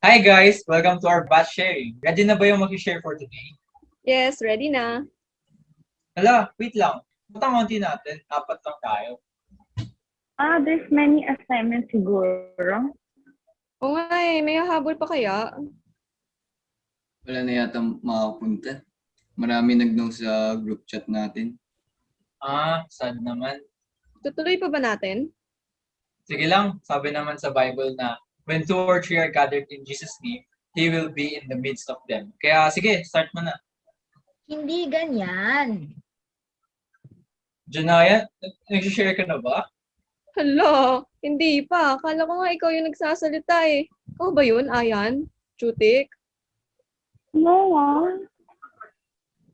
Hi guys! Welcome to our batch sharing. Ready na ba yung mag-share for today? Yes, ready na. Hala, wait lang. Ba't ang konti natin? Apat lang tayo. Ah, there's many assignments siguro. O nga eh, may hahabol pa kaya? Wala na yata makapunta. Marami nag-no sa group chat natin. Ah, sad naman. Tutuloy pa ba natin? Sige lang, sabi naman sa Bible na when two or three are gathered in Jesus' name, He will be in the midst of them. Kaya sige, start mo na. Hindi ganyan. Janaya, nag-share ka na ba? Hala, hindi pa. Akala ko nga ikaw yung nagsasalita eh. Ikaw ba yun, Ayan? Chutik? No, ah.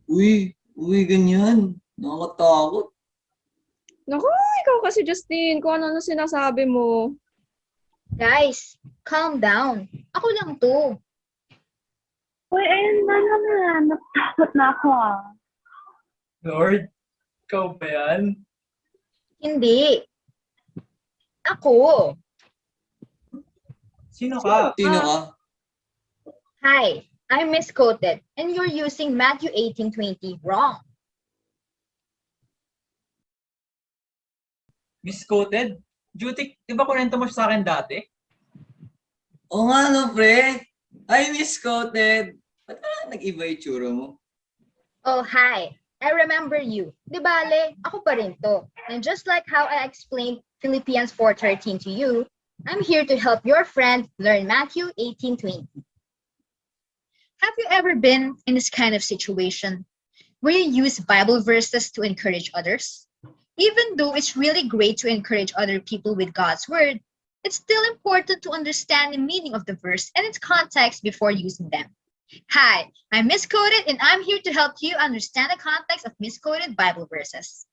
Uy, uy, ganyan. Nakakatakot. Naku, ikaw kasi Justine, kung ano na sinasabi mo. Guys, calm down. Ako lang to. Uy, ayun na naman. Natakot na ako ah. Lord, ikaw ba yan? Hindi. Ako. Sino ka? Sino ka? Hi, I misquoted and you're using Matthew 18:20 wrong. Misquoted? Jutik, di ba kurento mo siya sa akin dati? Oo nga no, pre. I misquoted. Ba't parang nag-iba yung tsura mo? Oh, hi. I remember you. Di bale, ako pa rin to. And just like how I explained Philippians 4.13 to you, I'm here to help your friend learn Matthew 18.20. Have you ever been in this kind of situation where you use Bible verses to encourage others? Even though it's really great to encourage other people with God's word, it's still important to understand the meaning of the verse and its context before using them. Hi, I'm Misquoted and I'm here to help you understand the context of misquoted Bible verses.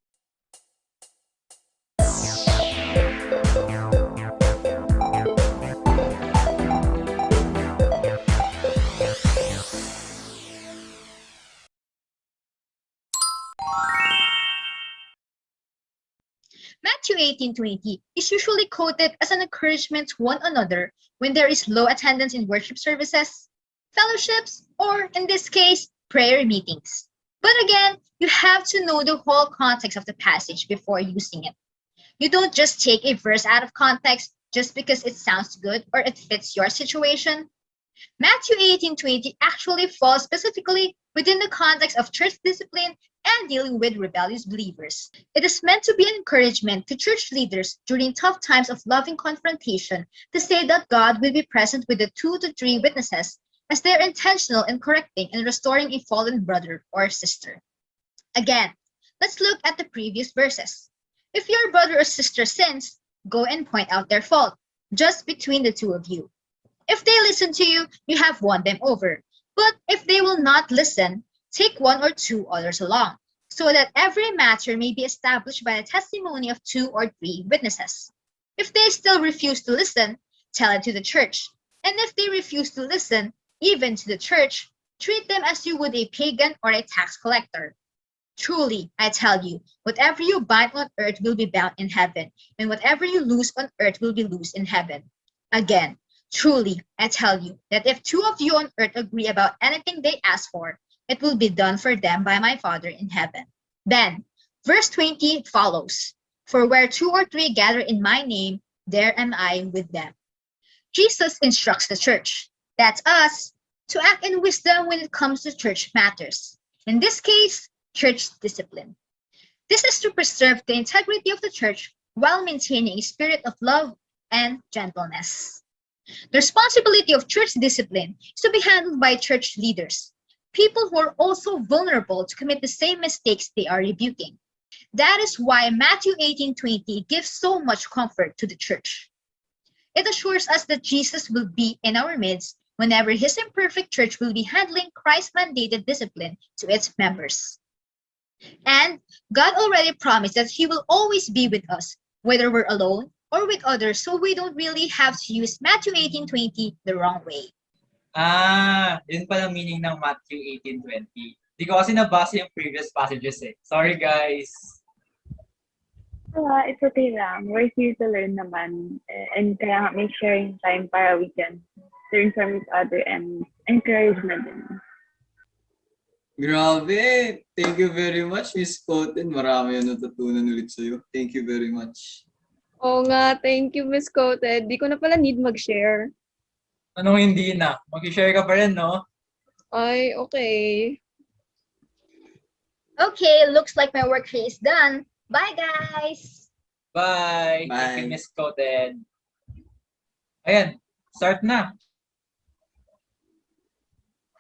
Matthew 18:20 is usually quoted as an encouragement to one another when there is low attendance in worship services, fellowships, or in this case, prayer meetings. But again, you have to know the whole context of the passage before using it. You don't just take a verse out of context just because it sounds good or it fits your situation. Matthew 18:20 actually falls specifically within the context of church discipline and dealing with rebellious believers. It is meant to be an encouragement to church leaders during tough times of loving confrontation to say that God will be present with the two to three witnesses as they're intentional in correcting and restoring a fallen brother or sister. Again, let's look at the previous verses. If your brother or sister sins, go and point out their fault, just between the two of you. If they listen to you, you have won them over. But if they will not listen, take one or two others along, so that every matter may be established by the testimony of two or three witnesses. If they still refuse to listen, tell it to the church. And if they refuse to listen, even to the church, treat them as you would a pagan or a tax collector. Truly, I tell you, whatever you bind on earth will be bound in heaven, and whatever you loose on earth will be loosed in heaven. Again, truly, I tell you that if two of you on earth agree about anything they ask for, it will be done for them by my Father in heaven. Then, verse 20 follows For where two or three gather in my name, there am I with them. Jesus instructs the church, that's us, to act in wisdom when it comes to church matters. In this case, church discipline. This is to preserve the integrity of the church while maintaining a spirit of love and gentleness. The responsibility of church discipline is to be handled by church leaders, people who are also vulnerable to commit the same mistakes they are rebuking. That is why Matthew 18:20 gives so much comfort to the church. It assures us that Jesus will be in our midst whenever his imperfect church will be handling Christ-mandated discipline to its members. And God already promised that he will always be with us, whether we're alone or with others, so we don't really have to use Matthew 18:20 the wrong way. Ah, yun pala meaning ng Matthew 18:20. Di ko kasi nabasa yung previous passages eh. Sorry guys. Ah, it's okay lang. We're here to learn naman. Eh, And kaya nga may sharing time para we can learn from each other and encouragement din. Grabe! Thank you very much, Miss Coten. Marami yung natutunan ulit sa'yo. Thank you very much. Oo nga, thank you, Miss Coted. Di ko na pala need mag-share. Anong hindi na? Mag-share ka pa rin, no? Ay, okay. Okay, looks like my work here is done. Bye, guys! Bye! Thank Bye. you, Miss. Ayan, start na.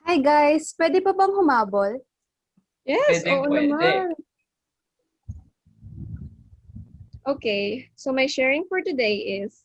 Hi guys, pwede pa bang humabol? Yes, Pwedeng oo pwede. naman. Okay, so my sharing for today is